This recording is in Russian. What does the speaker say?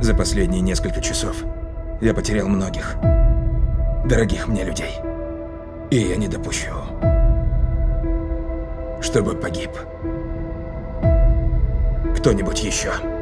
За последние несколько часов я потерял многих дорогих мне людей. И я не допущу, чтобы погиб кто-нибудь еще.